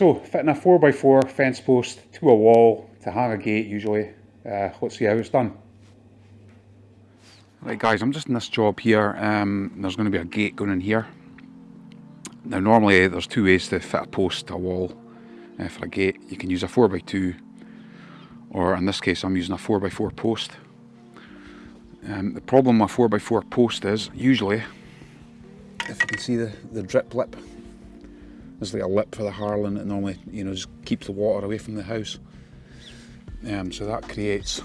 So, fitting a 4x4 fence post to a wall to hang a gate usually. Uh, let's see how it's done. Right guys, I'm just in this job here. Um, there's going to be a gate going in here. Now normally there's two ways to fit a post to a wall uh, for a gate. You can use a 4x2 or in this case I'm using a 4x4 post. Um, the problem with a 4x4 post is usually, if you can see the, the drip lip there's like a lip for the harling that normally, you know, just keeps the water away from the house. Um, so that creates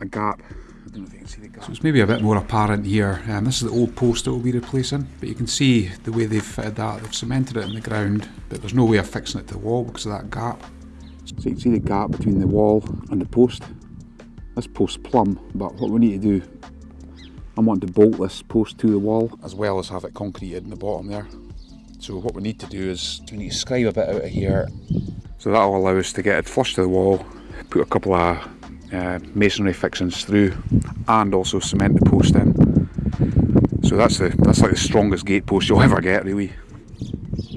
a gap. I don't know if you can see the gap. So it's maybe a bit more apparent here. Um, this is the old post that we'll be replacing, but you can see the way they've fitted that. They've cemented it in the ground, but there's no way of fixing it to the wall because of that gap. So you can see the gap between the wall and the post. This post plumb, but what we need to do, I want to bolt this post to the wall as well as have it concreted in the bottom there. So what we need to do is we need to scribe a bit out of here. So that'll allow us to get it flush to the wall, put a couple of uh, masonry fixings through and also cement the post in. So that's the that's like the strongest gate post you'll ever get really.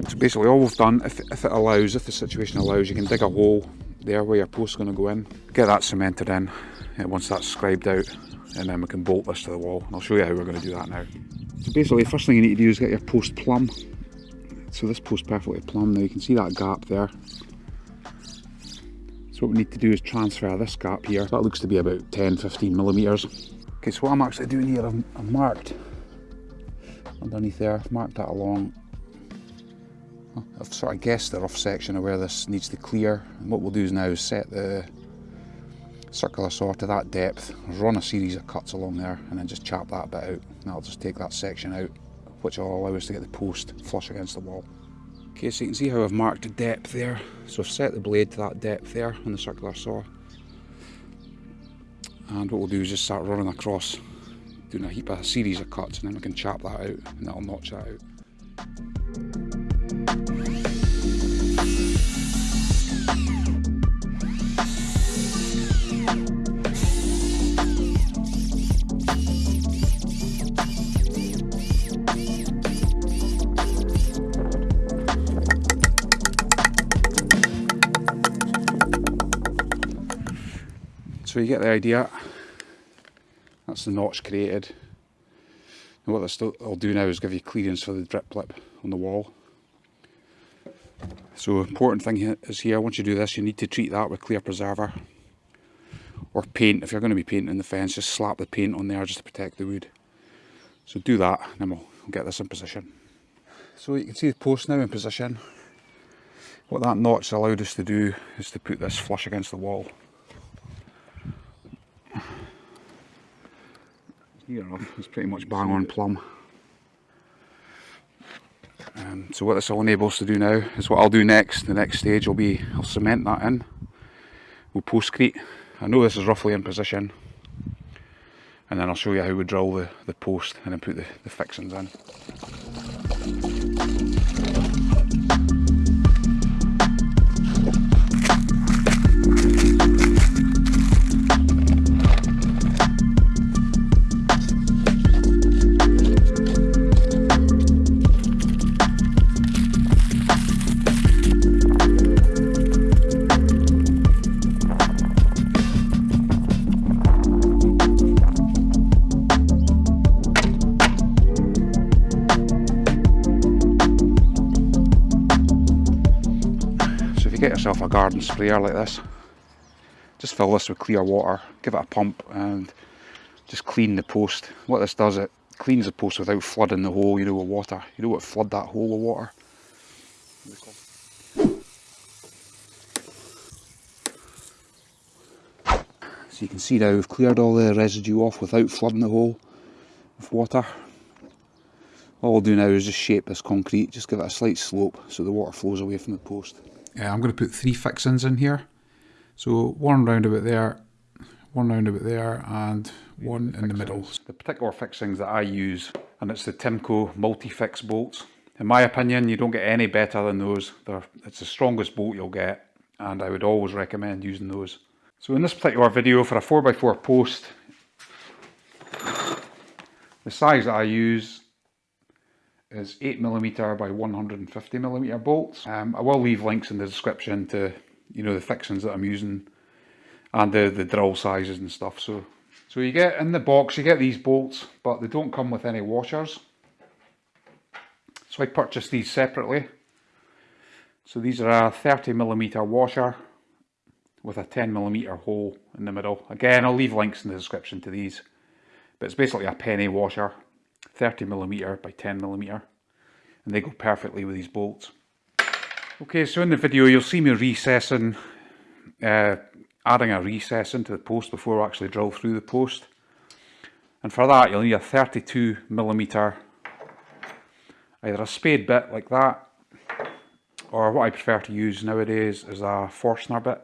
So basically all we've done, if, if it allows, if the situation allows, you can dig a hole there where your post's going to go in, get that cemented in, and once that's scribed out, and then we can bolt this to the wall. And I'll show you how we're going to do that now. So basically the first thing you need to do is get your post plumb so this post perfectly plumb now. You can see that gap there. So what we need to do is transfer this gap here. That looks to be about 10-15 millimeters. Okay so what I'm actually doing here I've, I've marked underneath there I've marked that along. I've sort of guessed the rough section of where this needs to clear. And what we'll do is now set the circular saw to that depth run a series of cuts along there and then just chop that bit out. And I'll just take that section out which will allow us to get the post flush against the wall. Okay, so you can see how I've marked depth there. So I've set the blade to that depth there on the circular saw. And what we'll do is just start running across, doing a heap of a series of cuts, and then we can chop that out, and that'll notch that out. You get the idea. That's the notch created. And what this will do now is give you clearance for the drip lip on the wall. So important thing is here, once you do this, you need to treat that with clear preserver or paint. If you're going to be painting the fence, just slap the paint on there just to protect the wood. So do that, and then we'll get this in position. So you can see the post now in position. What that notch allowed us to do is to put this flush against the wall. Here it's pretty much bang on plumb. Um, so what this will enable us to do now is what I'll do next, the next stage will be, I'll cement that in, we'll postcrete, I know this is roughly in position, and then I'll show you how we drill the, the post and then put the, the fixings in. A garden sprayer like this. Just fill this with clear water give it a pump and just clean the post. What this does it cleans the post without flooding the hole you know with water. You know what flood that hole with water. So you can see now we've cleared all the residue off without flooding the hole with water. All I'll do now is just shape this concrete, just give it a slight slope so the water flows away from the post. Uh, I'm going to put three fixings in here. So one round about there, one round about there, and one in the middle. The particular fixings that I use, and it's the Timco multi-fix bolts. In my opinion, you don't get any better than those. They're, it's the strongest bolt you'll get, and I would always recommend using those. So in this particular video for a 4x4 post, the size that I use is 8mm by 150mm bolts. Um, I will leave links in the description to you know the fixings that I'm using and the, the drill sizes and stuff. So, so you get in the box, you get these bolts, but they don't come with any washers. So I purchased these separately. So these are a 30mm washer with a 10mm hole in the middle. Again, I'll leave links in the description to these. But it's basically a penny washer, 30mm by 10 millimeter And they go perfectly with these bolts. Okay, so in the video you'll see me recessing, uh, adding a recess into the post before I actually drill through the post. And for that you'll need a 32 millimeter, either a spade bit like that, or what I prefer to use nowadays is a Forstner bit.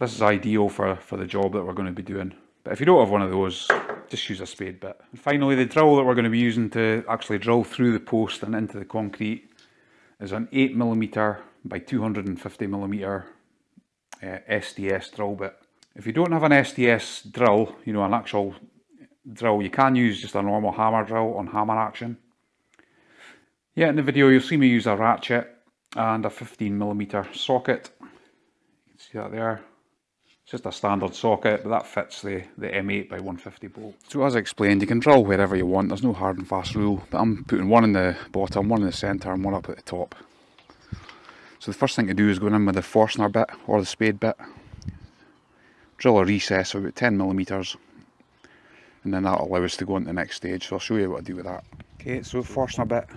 This is ideal for, for the job that we're going to be doing. But if you don't have one of those, just use a spade bit. And finally, the drill that we're going to be using to actually drill through the post and into the concrete is an 8mm by 250mm uh, SDS drill bit. If you don't have an SDS drill, you know, an actual drill, you can use just a normal hammer drill on hammer action. Yeah, in the video you'll see me use a ratchet and a 15mm socket. You can see that there. It's just a standard socket, but that fits the, the M8 by 150 bolt. So as I explained, you can drill wherever you want. There's no hard and fast rule, but I'm putting one in the bottom, one in the centre and one up at the top. So the first thing to do is go in with the Forstner bit, or the spade bit. Drill a recess of about 10 millimetres and then that'll allow us to go on to the next stage. So I'll show you what I do with that. Okay, so Forstner bit.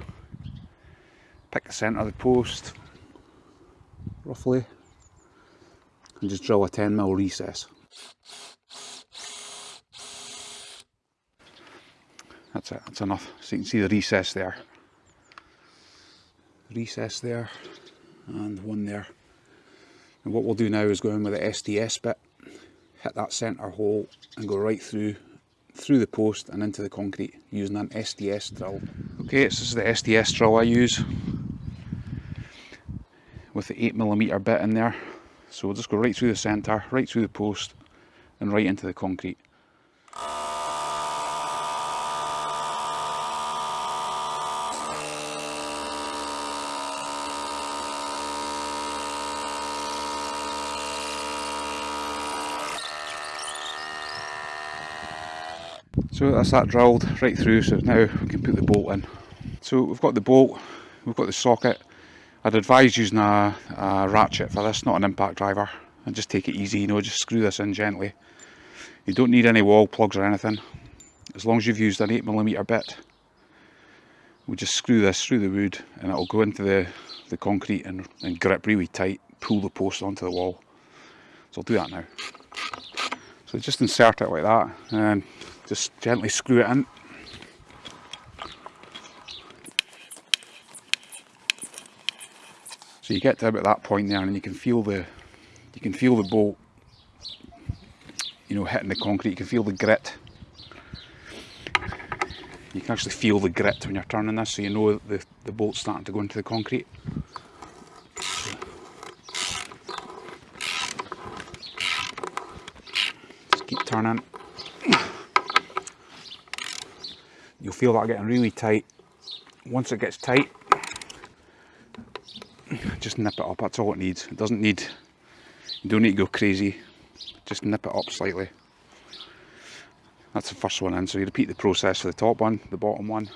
Pick the centre of the post, roughly and just drill a 10 mil recess. That's it, that's enough. So you can see the recess there. Recess there and one there. And what we'll do now is go in with the SDS bit, hit that centre hole and go right through through the post and into the concrete using an SDS drill. Okay, so this is the SDS drill I use with the 8mm bit in there. So we'll just go right through the centre, right through the post and right into the concrete. So that's that drilled right through, so now we can put the bolt in. So we've got the bolt, we've got the socket, I'd advise using a, a, ratchet for this, not an impact driver. And just take it easy, you know, just screw this in gently. You don't need any wall plugs or anything. As long as you've used an 8mm bit, we just screw this through the wood and it'll go into the, the concrete and, and grip really tight, pull the post onto the wall. So I'll do that now. So just insert it like that and just gently screw it in. So you get to about that point there and you can feel the you can feel the bolt you know hitting the concrete, you can feel the grit. You can actually feel the grit when you're turning this so you know the, the bolt's starting to go into the concrete. Just keep turning. You'll feel that getting really tight. Once it gets tight, just nip it up, that's all it needs. It doesn't need, you don't need to go crazy, just nip it up slightly. That's the first one in, so you repeat the process for the top one, the bottom one.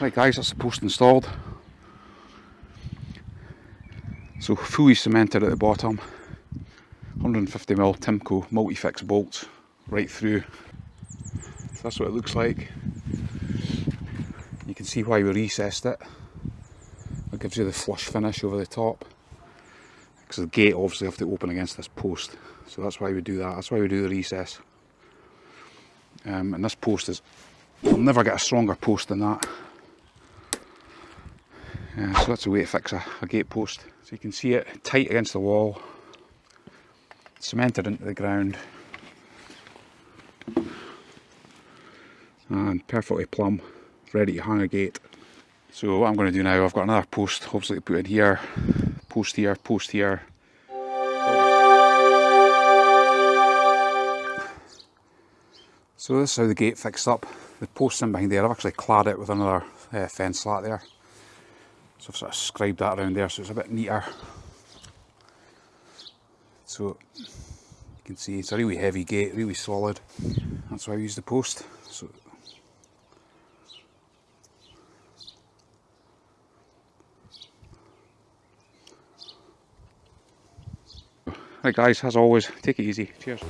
Right guys, that's the post installed. So fully cemented at the bottom, 150mm Timco multi-fix bolts right through. So that's what it looks like. You can see why we recessed it. It gives you the flush finish over the top. Because the gate obviously have to open against this post. So that's why we do that. That's why we do the recess. Um, and this post is, you'll never get a stronger post than that. Uh, so that's the way to fix a, a gate post. So you can see it tight against the wall, cemented into the ground, and perfectly plumb, ready to hang a gate. So what I'm going to do now, I've got another post obviously to put in here, post here, post here. So this is how the gate fixed up. The posts in behind there, I've actually clad it with another uh, fence slat there. So I've sort of scribed that around there so it's a bit neater. So you can see it's a really heavy gate, really solid. That's why I use the post. So Right guys, as always, take it easy. Cheers.